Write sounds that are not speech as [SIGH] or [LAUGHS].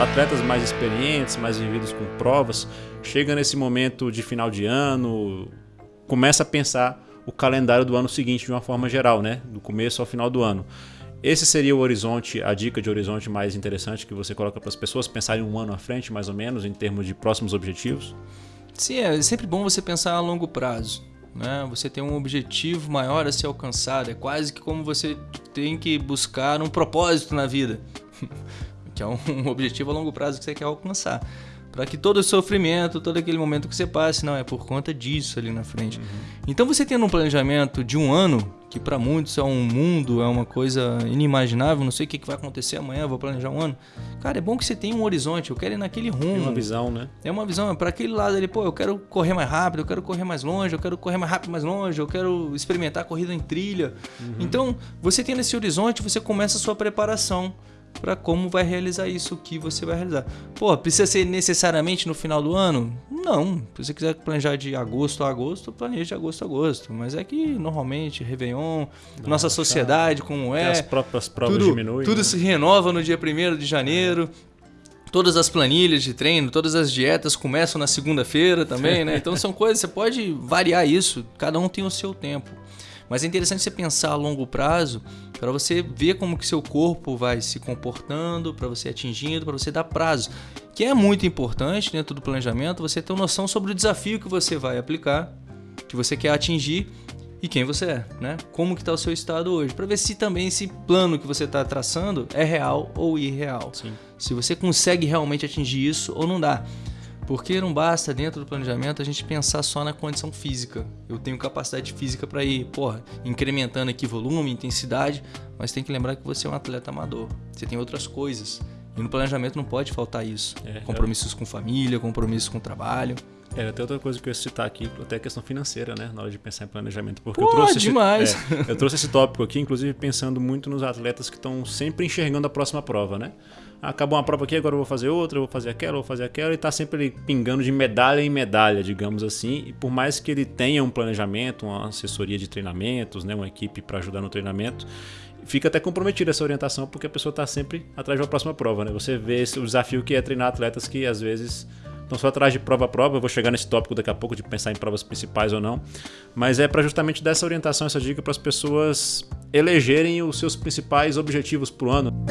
atletas mais experientes, mais vividos com provas, chega nesse momento de final de ano, começa a pensar o calendário do ano seguinte de uma forma geral, né? Do começo ao final do ano. Esse seria o horizonte, a dica de horizonte mais interessante que você coloca para as pessoas pensarem um ano à frente, mais ou menos, em termos de próximos objetivos? Sim, é sempre bom você pensar a longo prazo. Né? Você tem um objetivo maior a ser alcançado. É quase que como você tem que buscar um propósito na vida, [LAUGHS] que é [LAUGHS] um objetivo a longo prazo que você quer alcançar para que todo o sofrimento, todo aquele momento que você passe, não, é por conta disso ali na frente. Uhum. Então você tendo um planejamento de um ano, que para muitos é um mundo, é uma coisa inimaginável, não sei o que vai acontecer amanhã, vou planejar um ano. Cara, é bom que você tenha um horizonte, eu quero ir naquele rumo. É uma visão, né? É uma visão, é para aquele lado ali, pô, eu quero correr mais rápido, eu quero correr mais longe, eu quero correr mais rápido mais longe, eu quero experimentar corrida em trilha. Uhum. Então, você tendo esse horizonte, você começa a sua preparação para como vai realizar isso, o que você vai realizar. Pô, precisa ser necessariamente no final do ano? Não. Se você quiser planejar de agosto a agosto, planeje de agosto a agosto. Mas é que normalmente, Réveillon, nossa sociedade, como é. As próprias provas tudo, diminuem. Tudo né? se renova no dia 1 de janeiro. Todas as planilhas de treino, todas as dietas começam na segunda-feira também, né? Então são coisas, você pode variar isso, cada um tem o seu tempo. Mas é interessante você pensar a longo prazo para você ver como que seu corpo vai se comportando, para você atingindo, para você dar prazo. Que é muito importante dentro do planejamento você ter uma noção sobre o desafio que você vai aplicar, que você quer atingir e quem você é, né? Como que está o seu estado hoje, para ver se também esse plano que você está traçando é real ou irreal. Sim. Se você consegue realmente atingir isso ou não dá. Porque não basta dentro do planejamento a gente pensar só na condição física. Eu tenho capacidade física para ir, porra, incrementando aqui volume, intensidade, mas tem que lembrar que você é um atleta amador. Você tem outras coisas. E no planejamento não pode faltar isso. É, compromissos é... com família, compromissos com trabalho. É, até outra coisa que eu ia citar aqui, até a questão financeira, né? Na hora de pensar em planejamento. Porque Pô, eu trouxe demais. Esse, é, eu trouxe esse tópico aqui, inclusive pensando muito nos atletas que estão sempre enxergando a próxima prova, né? acabou uma prova aqui, agora eu vou fazer outra, eu vou fazer aquela, eu vou fazer aquela, e tá sempre pingando de medalha em medalha, digamos assim. E por mais que ele tenha um planejamento, uma assessoria de treinamentos, né, uma equipe para ajudar no treinamento, fica até comprometida essa orientação, porque a pessoa está sempre atrás da próxima prova, né? Você vê esse, o desafio que é treinar atletas que às vezes estão só atrás de prova a prova. Eu vou chegar nesse tópico daqui a pouco de pensar em provas principais ou não. Mas é para justamente dar essa orientação, essa dica para as pessoas elegerem os seus principais objetivos para o ano.